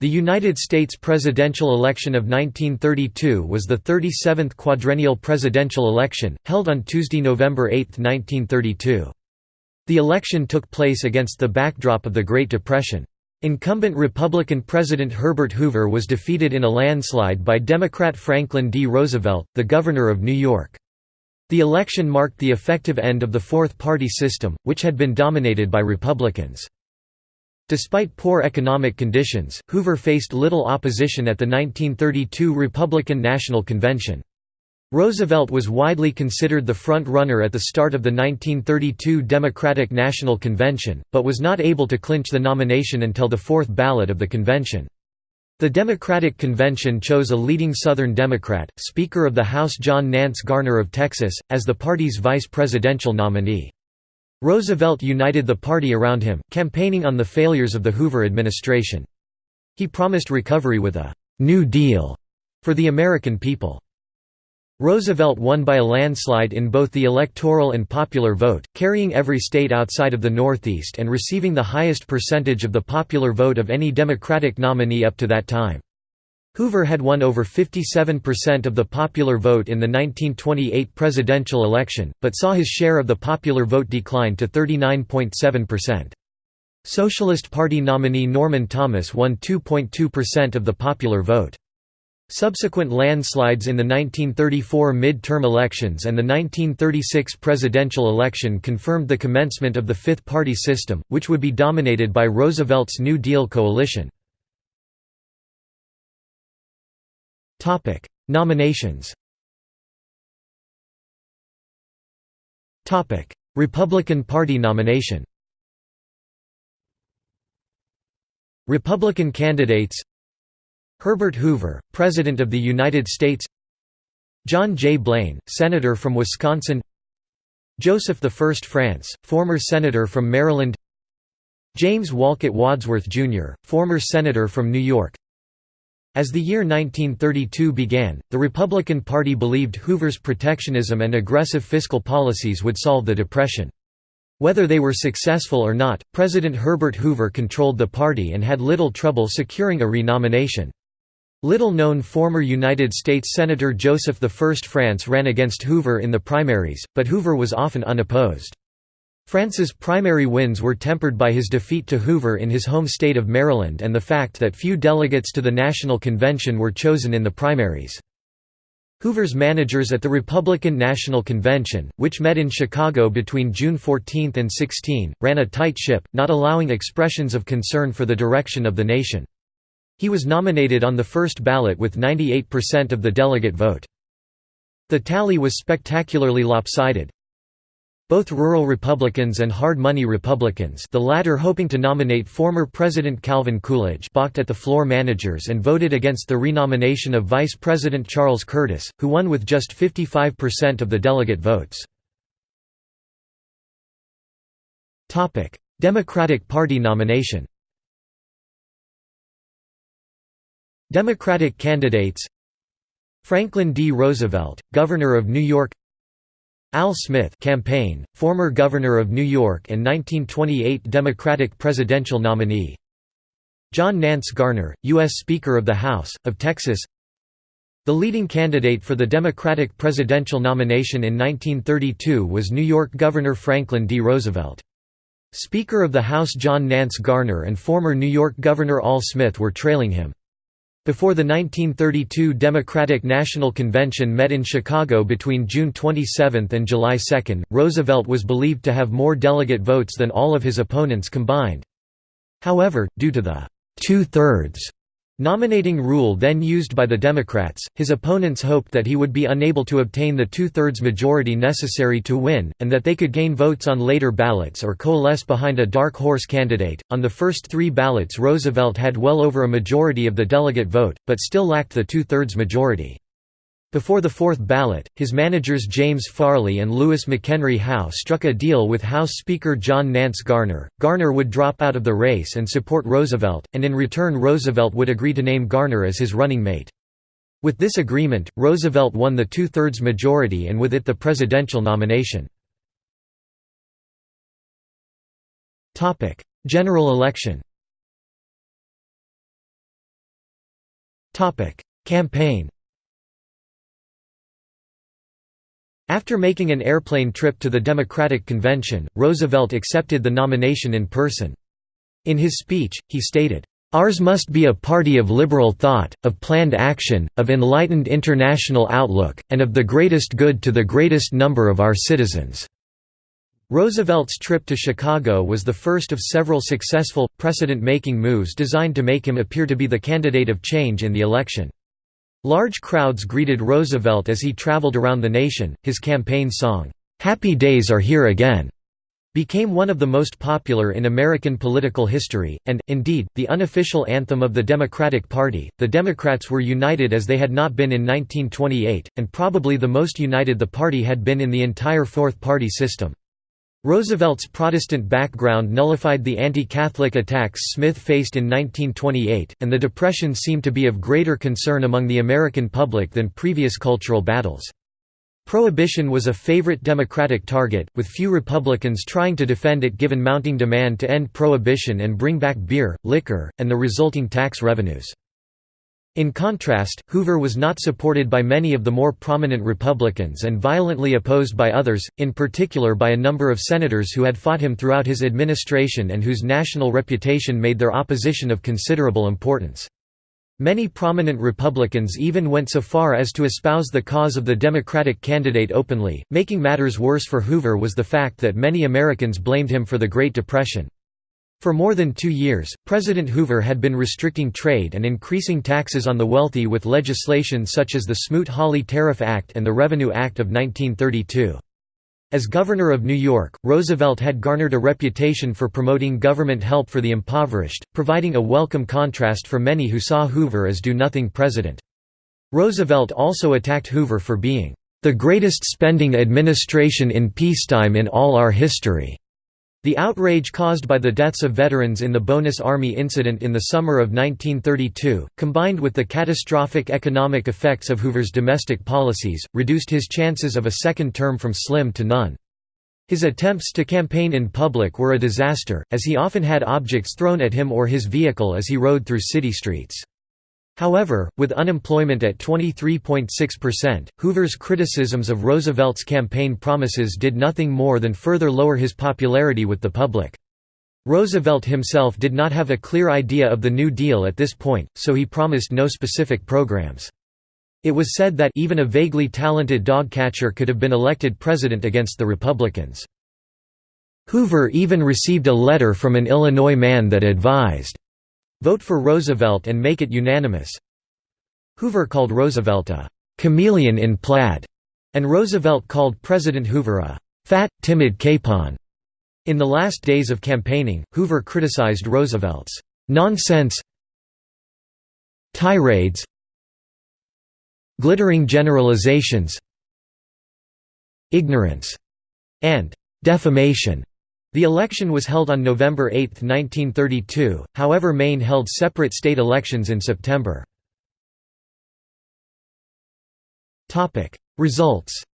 The United States presidential election of 1932 was the 37th quadrennial presidential election, held on Tuesday, November 8, 1932. The election took place against the backdrop of the Great Depression. Incumbent Republican President Herbert Hoover was defeated in a landslide by Democrat Franklin D. Roosevelt, the Governor of New York. The election marked the effective end of the fourth-party system, which had been dominated by Republicans. Despite poor economic conditions, Hoover faced little opposition at the 1932 Republican National Convention. Roosevelt was widely considered the front-runner at the start of the 1932 Democratic National Convention, but was not able to clinch the nomination until the fourth ballot of the convention. The Democratic Convention chose a leading Southern Democrat, Speaker of the House John Nance Garner of Texas, as the party's vice presidential nominee. Roosevelt united the party around him, campaigning on the failures of the Hoover administration. He promised recovery with a «New Deal» for the American people. Roosevelt won by a landslide in both the electoral and popular vote, carrying every state outside of the Northeast and receiving the highest percentage of the popular vote of any Democratic nominee up to that time. Hoover had won over 57% of the popular vote in the 1928 presidential election, but saw his share of the popular vote decline to 39.7%. Socialist Party nominee Norman Thomas won 2.2% of the popular vote. Subsequent landslides in the 1934 mid-term elections and the 1936 presidential election confirmed the commencement of the fifth-party system, which would be dominated by Roosevelt's New Deal coalition. Topic: Nominations. Topic: Republican Party nomination. Republican candidates Herbert Hoover, President of the United States John J. Blaine, Senator from Wisconsin Joseph I. France, former Senator from Maryland James Wolcott Wadsworth, Jr., former Senator from New York as the year 1932 began, the Republican Party believed Hoover's protectionism and aggressive fiscal policies would solve the Depression. Whether they were successful or not, President Herbert Hoover controlled the party and had little trouble securing a renomination. Little-known former United States Senator Joseph I France ran against Hoover in the primaries, but Hoover was often unopposed. France's primary wins were tempered by his defeat to Hoover in his home state of Maryland and the fact that few delegates to the National Convention were chosen in the primaries. Hoover's managers at the Republican National Convention, which met in Chicago between June 14 and 16, ran a tight ship, not allowing expressions of concern for the direction of the nation. He was nominated on the first ballot with 98% of the delegate vote. The tally was spectacularly lopsided, both rural Republicans and hard money Republicans the latter hoping to nominate former President Calvin Coolidge balked at the floor managers and voted against the renomination of Vice President Charles Curtis, who won with just 55% of the delegate votes. Democratic Party nomination Democratic candidates Franklin D. Roosevelt, Governor of New York Al Smith campaign, former governor of New York and 1928 Democratic presidential nominee John Nance Garner, U.S. Speaker of the House, of Texas The leading candidate for the Democratic presidential nomination in 1932 was New York Governor Franklin D. Roosevelt. Speaker of the House John Nance Garner and former New York Governor Al Smith were trailing him. Before the 1932 Democratic National Convention met in Chicago between June 27 and July 2, Roosevelt was believed to have more delegate votes than all of his opponents combined. However, due to the two-thirds Nominating rule then used by the Democrats, his opponents hoped that he would be unable to obtain the two-thirds majority necessary to win, and that they could gain votes on later ballots or coalesce behind a dark horse candidate. On the first three ballots Roosevelt had well over a majority of the delegate vote, but still lacked the two-thirds majority. Before the fourth ballot, his managers James Farley and Louis McHenry Howe struck a deal with House Speaker John Nance Garner. Garner would drop out of the race and support Roosevelt, and in return Roosevelt would agree to name Garner as his running mate. With this agreement, Roosevelt won the two-thirds majority and with it the presidential nomination. General election Campaign After making an airplane trip to the Democratic Convention, Roosevelt accepted the nomination in person. In his speech, he stated, Ours must be a party of liberal thought, of planned action, of enlightened international outlook, and of the greatest good to the greatest number of our citizens." Roosevelt's trip to Chicago was the first of several successful, precedent-making moves designed to make him appear to be the candidate of change in the election. Large crowds greeted Roosevelt as he traveled around the nation. His campaign song, Happy Days Are Here Again, became one of the most popular in American political history, and, indeed, the unofficial anthem of the Democratic Party. The Democrats were united as they had not been in 1928, and probably the most united the party had been in the entire fourth party system. Roosevelt's Protestant background nullified the anti-Catholic attacks Smith faced in 1928, and the Depression seemed to be of greater concern among the American public than previous cultural battles. Prohibition was a favorite Democratic target, with few Republicans trying to defend it given mounting demand to end prohibition and bring back beer, liquor, and the resulting tax revenues. In contrast, Hoover was not supported by many of the more prominent Republicans and violently opposed by others, in particular by a number of senators who had fought him throughout his administration and whose national reputation made their opposition of considerable importance. Many prominent Republicans even went so far as to espouse the cause of the Democratic candidate openly. Making matters worse for Hoover was the fact that many Americans blamed him for the Great Depression. For more than two years, President Hoover had been restricting trade and increasing taxes on the wealthy with legislation such as the Smoot-Hawley Tariff Act and the Revenue Act of 1932. As governor of New York, Roosevelt had garnered a reputation for promoting government help for the impoverished, providing a welcome contrast for many who saw Hoover as do-nothing president. Roosevelt also attacked Hoover for being, "...the greatest spending administration in peacetime in all our history." The outrage caused by the deaths of veterans in the Bonus Army incident in the summer of 1932, combined with the catastrophic economic effects of Hoover's domestic policies, reduced his chances of a second term from slim to none. His attempts to campaign in public were a disaster, as he often had objects thrown at him or his vehicle as he rode through city streets. However, with unemployment at 23.6%, Hoover's criticisms of Roosevelt's campaign promises did nothing more than further lower his popularity with the public. Roosevelt himself did not have a clear idea of the New Deal at this point, so he promised no specific programs. It was said that even a vaguely talented dog catcher could have been elected president against the Republicans. Hoover even received a letter from an Illinois man that advised Vote for Roosevelt and make it unanimous. Hoover called Roosevelt a chameleon in plaid, and Roosevelt called President Hoover a fat, timid capon. In the last days of campaigning, Hoover criticized Roosevelt's nonsense tirades glittering generalizations ignorance and defamation the election was held on November 8, 1932, however Maine held separate state elections in September. Results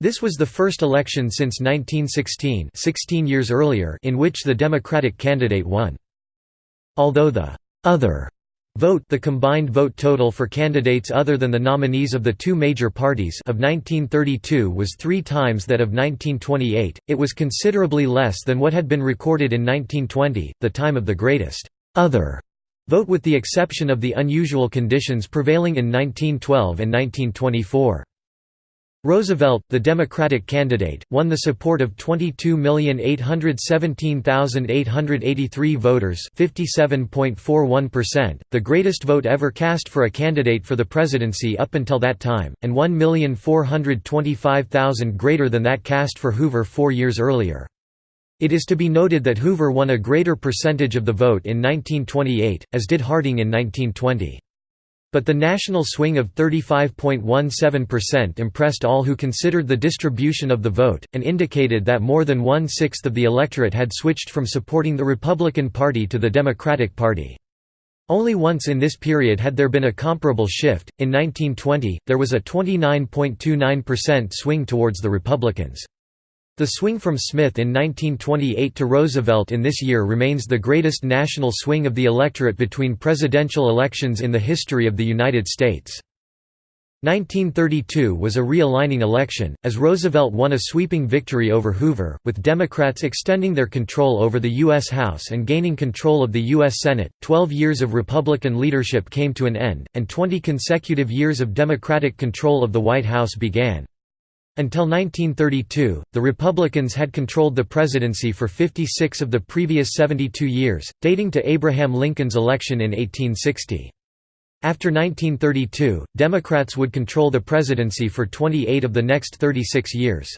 This was the first election since 1916 16 years earlier in which the Democratic candidate won. Although the «other» Vote the combined vote total for candidates other than the nominees of the two major parties of 1932 was three times that of 1928, it was considerably less than what had been recorded in 1920, the time of the greatest «other» vote with the exception of the unusual conditions prevailing in 1912 and 1924. Roosevelt, the Democratic candidate, won the support of 22,817,883 voters 57.41%, the greatest vote ever cast for a candidate for the presidency up until that time, and 1,425,000 greater than that cast for Hoover four years earlier. It is to be noted that Hoover won a greater percentage of the vote in 1928, as did Harding in 1920. But the national swing of 35.17% impressed all who considered the distribution of the vote, and indicated that more than one-sixth of the electorate had switched from supporting the Republican Party to the Democratic Party. Only once in this period had there been a comparable shift, in 1920, there was a 29.29% swing towards the Republicans. The swing from Smith in 1928 to Roosevelt in this year remains the greatest national swing of the electorate between presidential elections in the history of the United States. 1932 was a realigning election, as Roosevelt won a sweeping victory over Hoover, with Democrats extending their control over the U.S. House and gaining control of the U.S. Senate. Twelve years of Republican leadership came to an end, and 20 consecutive years of Democratic control of the White House began. Until 1932, the Republicans had controlled the presidency for 56 of the previous 72 years, dating to Abraham Lincoln's election in 1860. After 1932, Democrats would control the presidency for 28 of the next 36 years.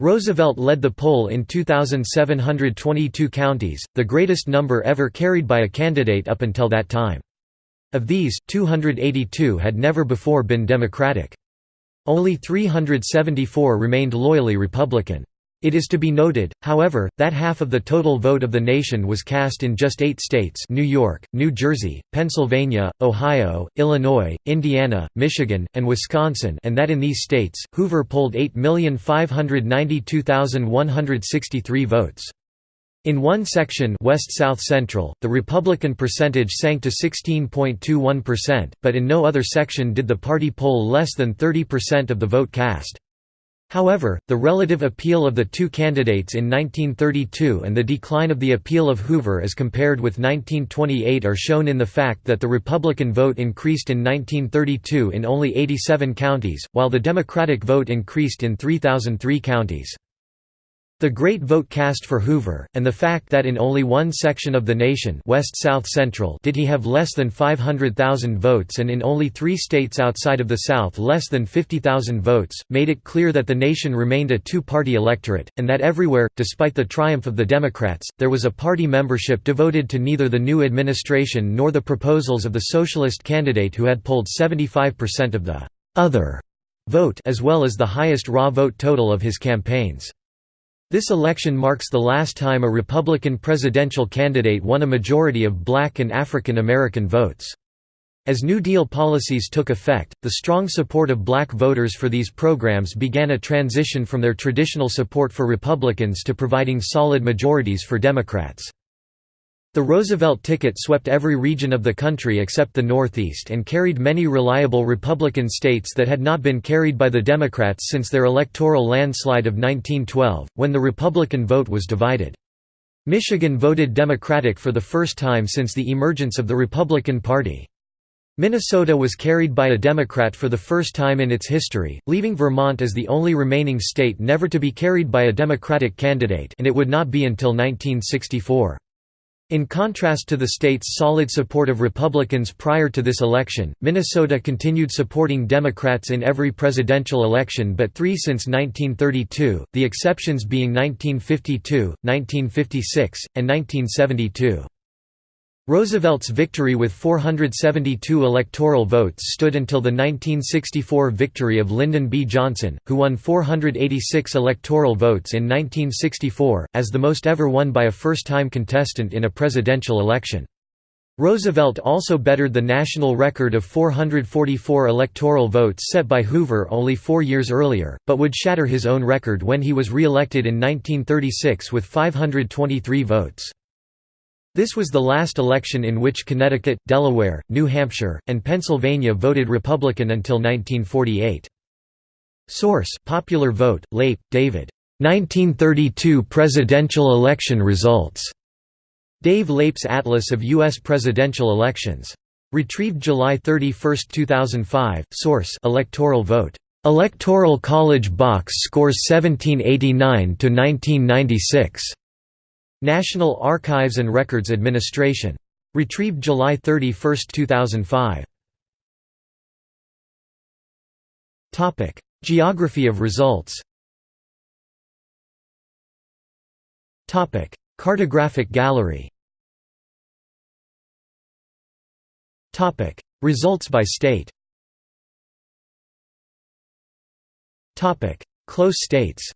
Roosevelt led the poll in 2,722 counties, the greatest number ever carried by a candidate up until that time. Of these, 282 had never before been Democratic. Only 374 remained loyally Republican. It is to be noted, however, that half of the total vote of the nation was cast in just eight states New York, New Jersey, Pennsylvania, Ohio, Illinois, Indiana, Michigan, and Wisconsin and that in these states, Hoover polled 8,592,163 votes. In one section West-South Central, the Republican percentage sank to 16.21%, but in no other section did the party poll less than 30% of the vote cast. However, the relative appeal of the two candidates in 1932 and the decline of the appeal of Hoover as compared with 1928 are shown in the fact that the Republican vote increased in 1932 in only 87 counties, while the Democratic vote increased in 3,003 counties. The great vote cast for Hoover, and the fact that in only one section of the nation West-South Central did he have less than 500,000 votes and in only three states outside of the South less than 50,000 votes, made it clear that the nation remained a two-party electorate, and that everywhere, despite the triumph of the Democrats, there was a party membership devoted to neither the new administration nor the proposals of the socialist candidate who had polled 75% of the «other» vote as well as the highest raw vote total of his campaigns. This election marks the last time a Republican presidential candidate won a majority of black and African American votes. As New Deal policies took effect, the strong support of black voters for these programs began a transition from their traditional support for Republicans to providing solid majorities for Democrats. The Roosevelt ticket swept every region of the country except the Northeast and carried many reliable Republican states that had not been carried by the Democrats since their electoral landslide of 1912, when the Republican vote was divided. Michigan voted Democratic for the first time since the emergence of the Republican Party. Minnesota was carried by a Democrat for the first time in its history, leaving Vermont as the only remaining state never to be carried by a Democratic candidate and it would not be until 1964. In contrast to the state's solid support of Republicans prior to this election, Minnesota continued supporting Democrats in every presidential election but three since 1932, the exceptions being 1952, 1956, and 1972. Roosevelt's victory with 472 electoral votes stood until the 1964 victory of Lyndon B. Johnson, who won 486 electoral votes in 1964, as the most ever won by a first-time contestant in a presidential election. Roosevelt also bettered the national record of 444 electoral votes set by Hoover only four years earlier, but would shatter his own record when he was re-elected in 1936 with 523 votes. This was the last election in which Connecticut, Delaware, New Hampshire, and Pennsylvania voted Republican until 1948. Source: Popular Vote, Leip, David. 1932 presidential election results. Dave Leip's Atlas of U.S. presidential elections. Retrieved July 31, 2005. Source: Electoral Vote. Electoral College Box scores 1789 to 1996. National Archives and Records Administration. Retrieved July 31, 2005. Topic: Geography of results. Topic: Cartographic gallery. Topic: Results by state. Topic: Close states.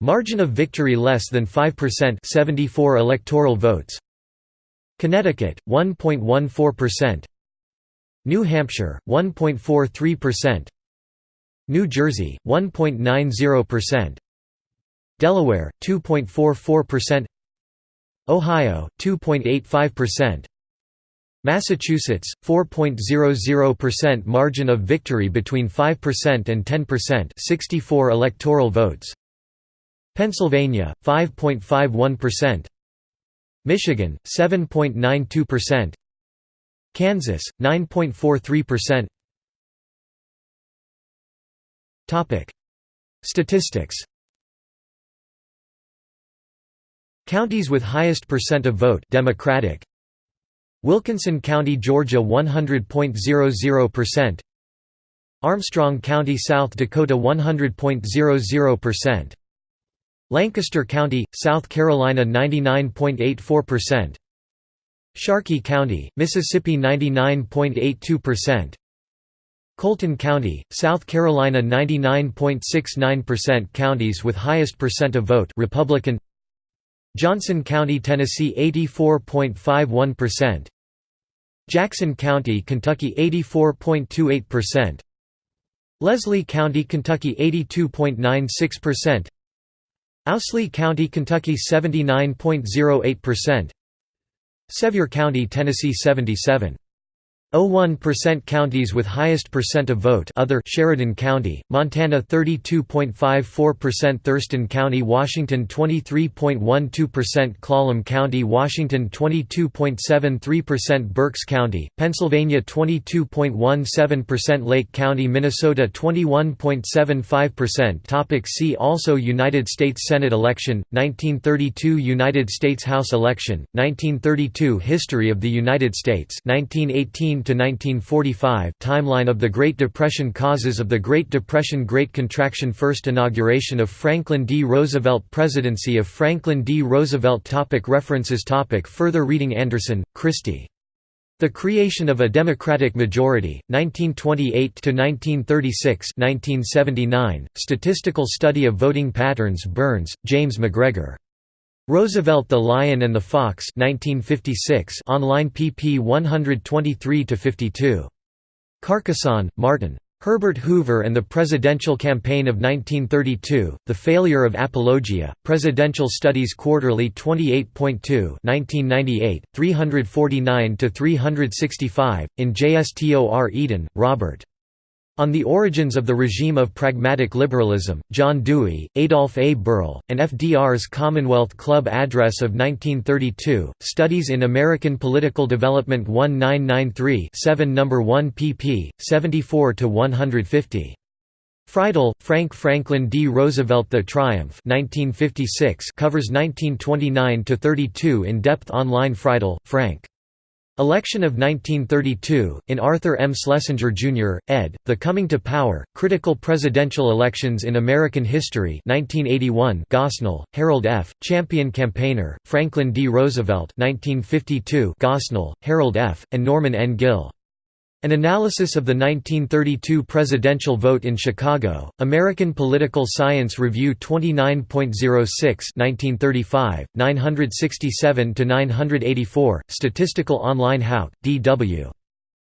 Margin of victory less than 5% 74 electoral votes. Connecticut 1.14% New Hampshire 1.43% New Jersey 1.90%, Delaware 2.44%, Ohio 2.85%, Massachusetts 4.00% margin of victory between 5% and 10% 64 electoral votes Pennsylvania 5.51% Michigan 7.92% Kansas 9.43% Topic. Statistics. Counties with highest percent of vote Democratic. Wilkinson County, Georgia 100.00% Armstrong County, South Dakota 100.00% Lancaster County, South Carolina 99.84% Sharkey County, Mississippi 99.82% Colleton County, South Carolina 99.69% Counties with highest percent of vote Republican. Johnson County, Tennessee 84.51%, Jackson County, Kentucky 84.28%, Leslie County, Kentucky 82.96%, Owsley County, Kentucky 79.08%, Sevier County, Tennessee 77. 0.1% counties with highest percent of vote other Sheridan County, Montana 32.54% Thurston County Washington 23.12% Clallam County Washington 22.73% Berks County, Pennsylvania 22.17% Lake County Minnesota 21.75% Topic See also United States Senate election, 1932 United States House election, 1932 History of the United States 1918 to 1945 Timeline of the Great Depression Causes of the Great Depression Great Contraction First inauguration of Franklin D. Roosevelt Presidency of Franklin D. Roosevelt topic References topic Further reading Andersen, Kristi. The Creation of a Democratic Majority, 1928–1936 1979, Statistical Study of Voting Patterns Burns, James MacGregor. Roosevelt the Lion and the Fox 1956 online pp 123–52. Carcasson, Martin. Herbert Hoover and the Presidential Campaign of 1932, The Failure of Apologia, Presidential Studies Quarterly 28.2 1998, 349–365, in JSTOR Eden, Robert. On the Origins of the Regime of Pragmatic Liberalism, John Dewey, Adolf A. Berle, and FDR's Commonwealth Club Address of 1932, Studies in American Political Development 1993 7 No. 1 pp. 74–150. Freidel, Frank Franklin D. Roosevelt The Triumph 1956 covers 1929–32 in-depth online Freidel, Frank. Election of 1932, in Arthur M. Schlesinger, Jr., ed., The Coming to Power, Critical Presidential Elections in American History 1981 Gosnell, Harold F., Champion Campaigner, Franklin D. Roosevelt 1952 Gosnell, Harold F., and Norman N. Gill. An analysis of the 1932 presidential vote in Chicago, American Political Science Review 29.06 1935, 967–984, Statistical Online Houck, D.W.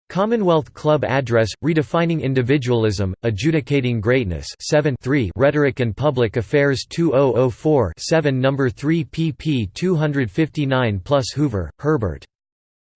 Commonwealth Club Address, Redefining Individualism, Adjudicating Greatness 7 3 Rhetoric and Public Affairs 2004 7 No. 3 pp 259 plus Hoover, Herbert.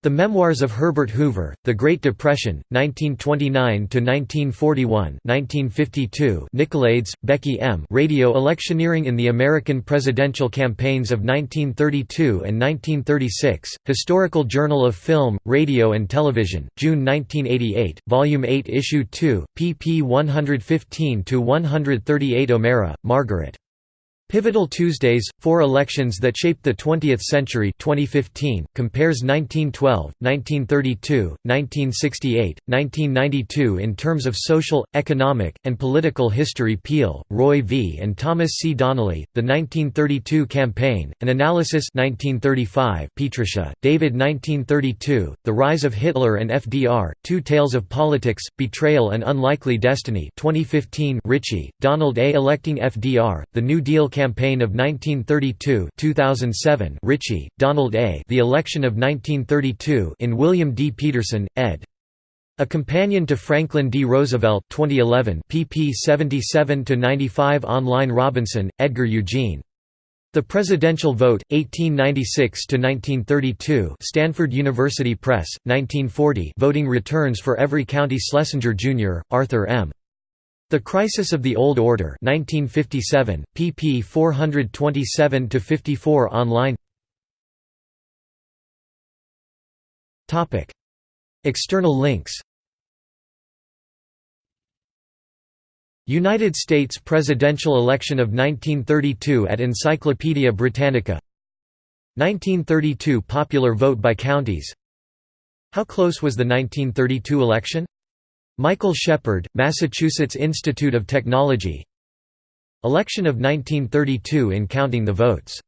The Memoirs of Herbert Hoover, The Great Depression, 1929–1941 1952 Nicolaides, Becky M. Radio Electioneering in the American Presidential Campaigns of 1932 and 1936, Historical Journal of Film, Radio and Television, June 1988, Volume 8 Issue 2, pp 115–138 O'Mara, Margaret. Pivotal Tuesdays, Four Elections That Shaped the Twentieth Century 2015, compares 1912, 1932, 1968, 1992 in terms of social, economic, and political history Peel, Roy V. and Thomas C. Donnelly, The 1932 Campaign, An Analysis 1935 Pietrusza, David 1932, The Rise of Hitler and FDR, Two Tales of Politics, Betrayal and Unlikely Destiny 2015 Ritchie, Donald A. Electing FDR, The New Deal Campaign of 1932 2007 Ritchie, Donald A. The Election of 1932 in William D. Peterson, ed. A Companion to Franklin D. Roosevelt 2011 pp 77–95 online Robinson, Edgar Eugene. The Presidential Vote, 1896 to 1932, Stanford University Press, 1940 Voting Returns for Every County Schlesinger, Jr., Arthur M. The Crisis of the Old Order 1957, pp 427–54 online. External links. United States presidential election of 1932 at Encyclopaedia Britannica. 1932 popular vote by counties. How close was the 1932 election? Michael Shepard, Massachusetts Institute of Technology. Election of 1932 in counting the votes